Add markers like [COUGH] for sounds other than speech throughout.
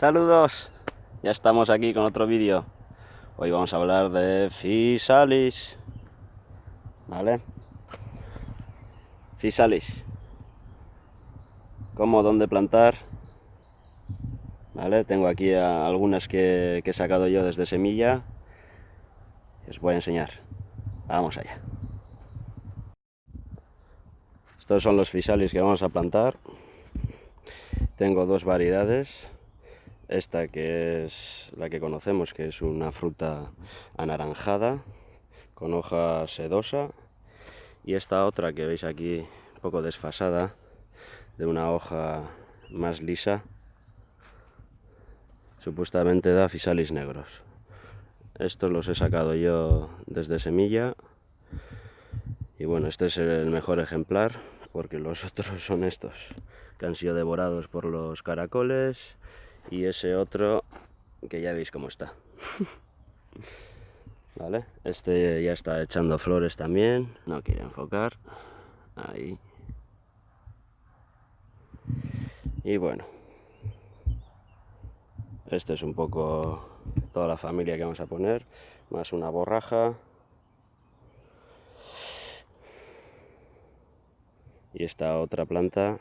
Saludos, ya estamos aquí con otro vídeo. Hoy vamos a hablar de Fisalis. ¿Vale? Fisalis. Cómo, dónde plantar. ¿Vale? Tengo aquí algunas que, que he sacado yo desde semilla. os voy a enseñar. Vamos allá. Estos son los fisalis que vamos a plantar. Tengo dos variedades esta que es la que conocemos, que es una fruta anaranjada, con hoja sedosa. Y esta otra que veis aquí, un poco desfasada, de una hoja más lisa, supuestamente da fisalis negros. Estos los he sacado yo desde semilla. Y bueno, este es el mejor ejemplar, porque los [LAUGHS] otros son estos, que han sido devorados por los caracoles y ese otro que ya veis cómo está. [LAUGHS] Vale este ya está echando flores también no quiere enfocar. Ahí. Y bueno. Este es un poco toda la familia que vamos a poner más una borraja. Y esta otra planta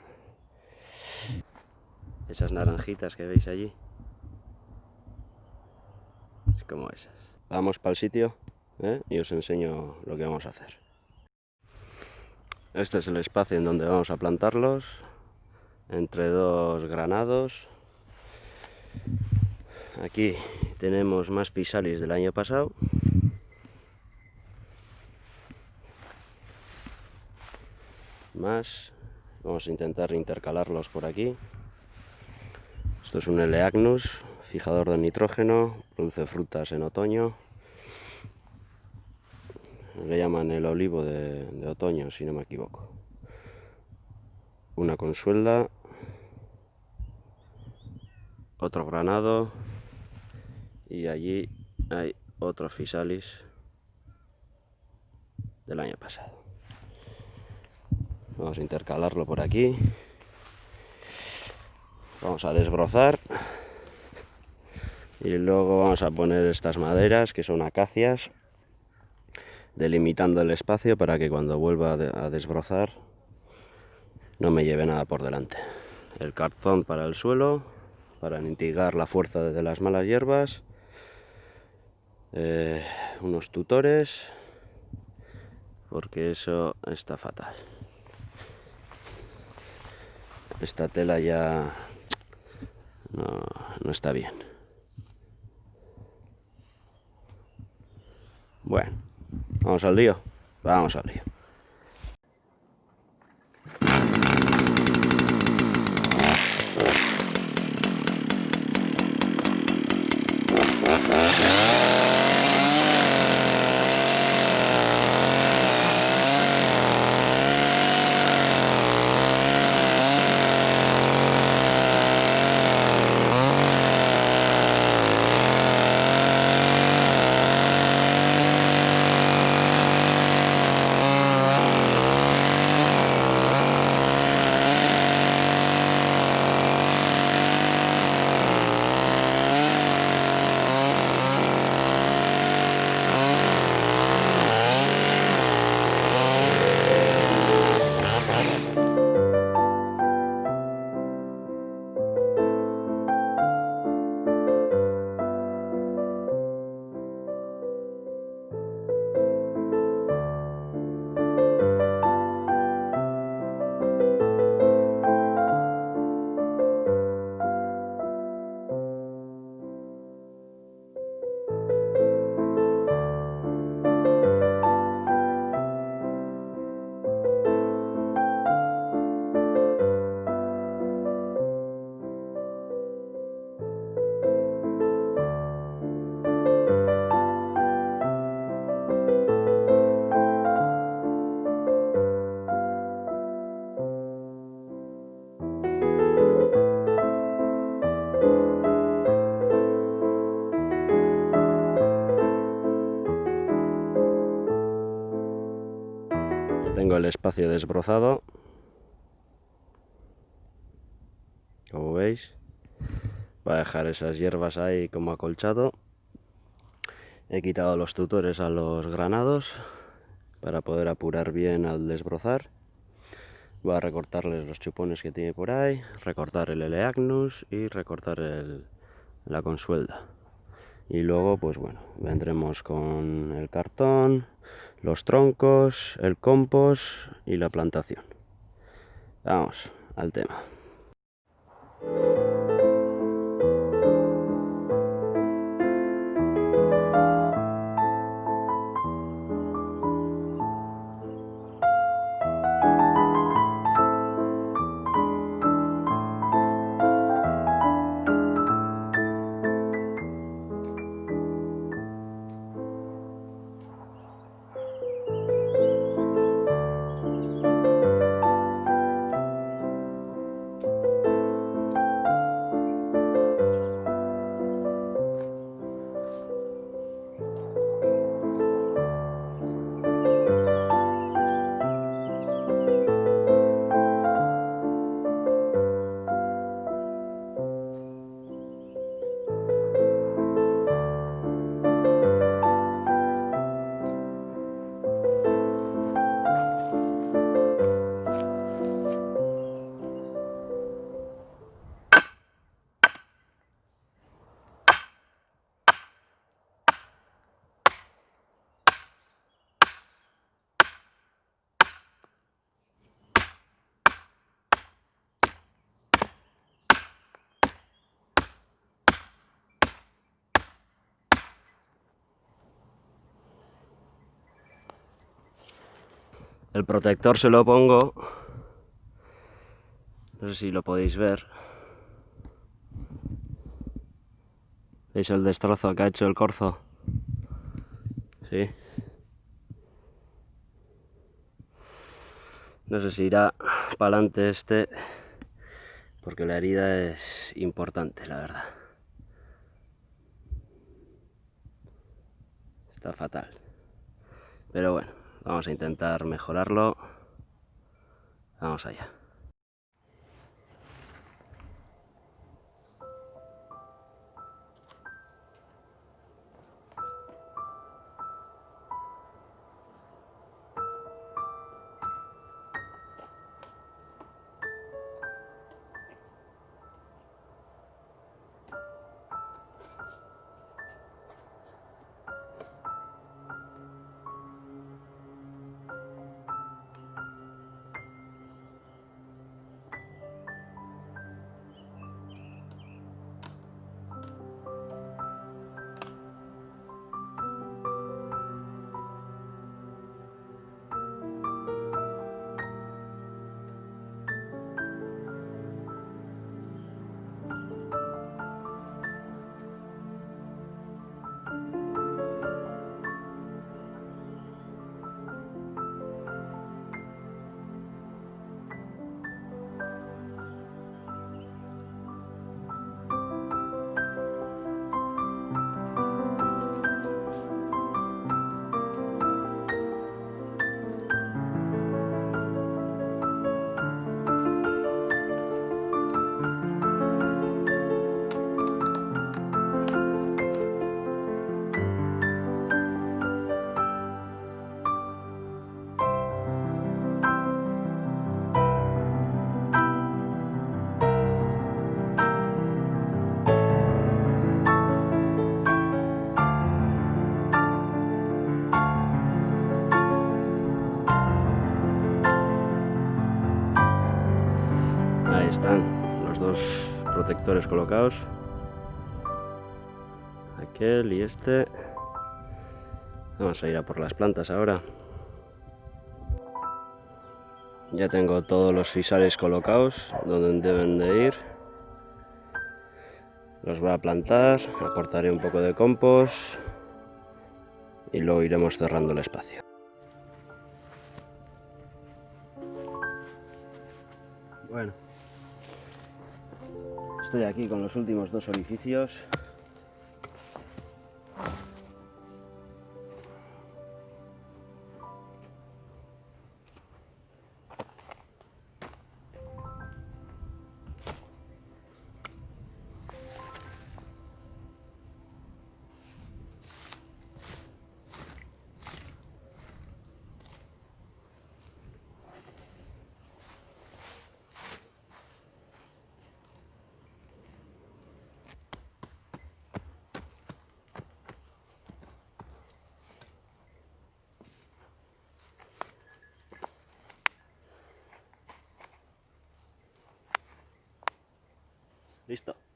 esas naranjitas que veis allí. Es como esas. Vamos para el sitio ¿eh? y os enseño lo que vamos a hacer. Este es el espacio en donde vamos a plantarlos. Entre dos granados. Aquí tenemos más pisalis del año pasado. Más. Vamos a intentar intercalarlos por aquí. Esto es un Eleagnus, fijador de nitrógeno, produce frutas en otoño. Le llaman el olivo de, otoño, si no me equivoco. Una consuelda, otro granado y allí hay otro fisalis del año pasado. Vamos a intercalarlo por aquí. Vamos a desbrozar. Y luego vamos a poner estas maderas que son acacias, delimitando el espacio para que cuando vuelva a desbrozar no me lleve nada por delante. El cartón para el suelo, para mitigar la fuerza de las malas hierbas. Eh, unos tutores, porque eso está fatal. Esta tela ya no, no está bien. Bueno, vamos al lío. Vamos al lío. Espacio desbrozado como veis Voy a dejar esas hierbas ahí como acolchado. He quitado los tutores a los granados para poder apurar bien al desbrozar. Voy a recortarles los chupones que tiene por ahí, recortar el Eleagnus y recortar la consuelda. Y luego, pues bueno, vendremos con el cartón, los troncos, el compost y la plantación. Vamos al tema. El protector se lo pongo, no sé si lo podéis ver. ¿Veis el destrozo que ha hecho el corzo? Sí. No sé si irá para adelante este, porque la herida es importante, la verdad. Está fatal. Pero bueno. Vamos a intentar mejorarlo. Vamos allá. Están los dos protectores colocados. Aquel y este. Vamos a ir a por las plantas ahora. Ya tengo todos los fisales colocados donde deben de ir. Los voy a plantar, aportaré un poco de compost y luego iremos cerrando el espacio. Bueno, Estoy aquí con los últimos dos orificios. でした。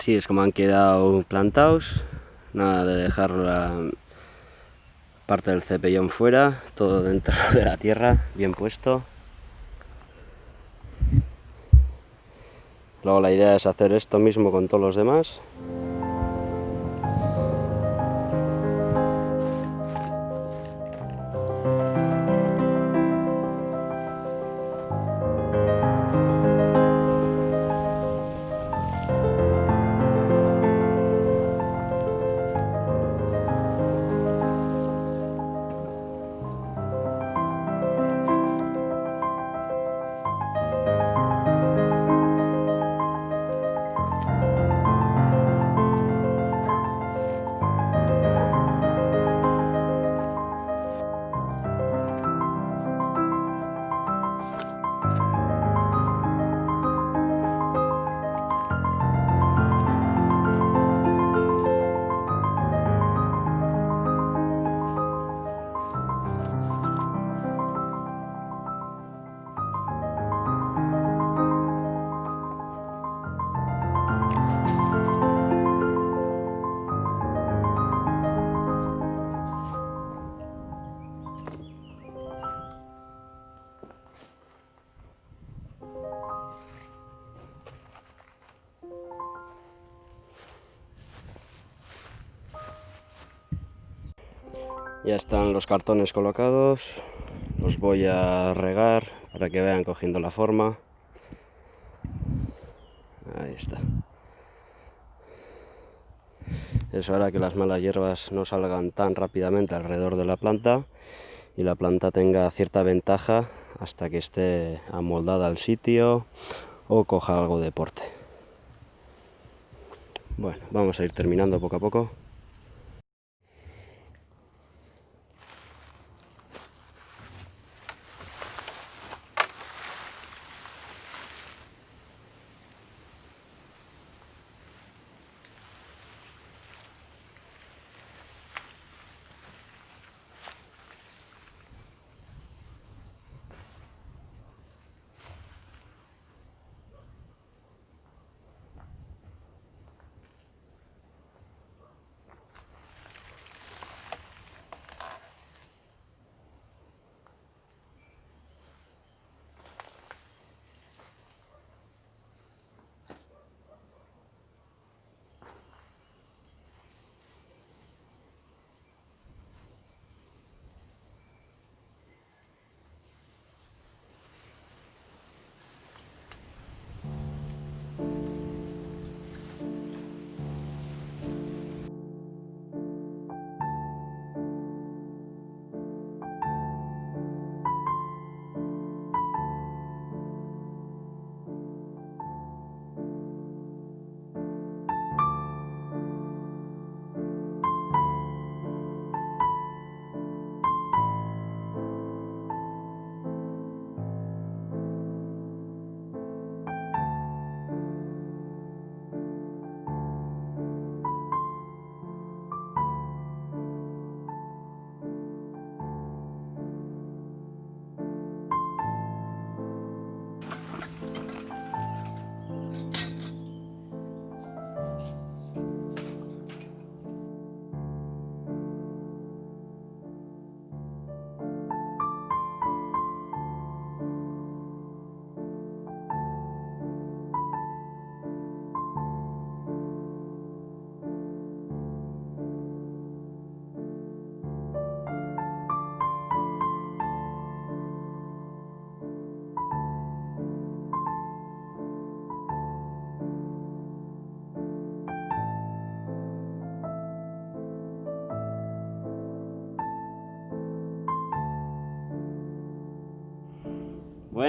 Así es como han quedado plantados, nada de dejar la parte del cepellón fuera, todo dentro [LAUGHS] de la tierra, bien puesto. Luego la idea es hacer esto mismo con todos los demás. Ya están los cartones colocados, los voy a regar para que vean cogiendo la forma. Ahí está. Eso hará que las malas hierbas no salgan tan rápidamente alrededor de la planta y la planta tenga cierta ventaja hasta que esté amoldada al sitio o coja algo de porte. Bueno, vamos a ir terminando poco a poco.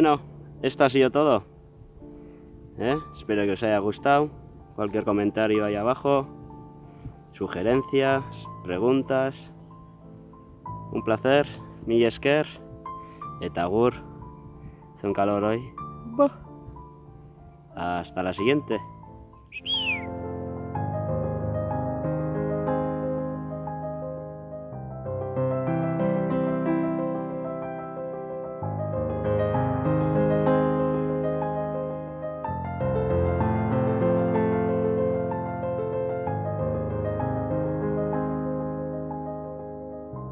Bueno, esto ha sido todo. ¿Eh? Espero que os haya gustado. Cualquier comentario ahí abajo, sugerencias, preguntas. Un placer, mi esker, etagur. Hace un calor hoy. Hasta la siguiente.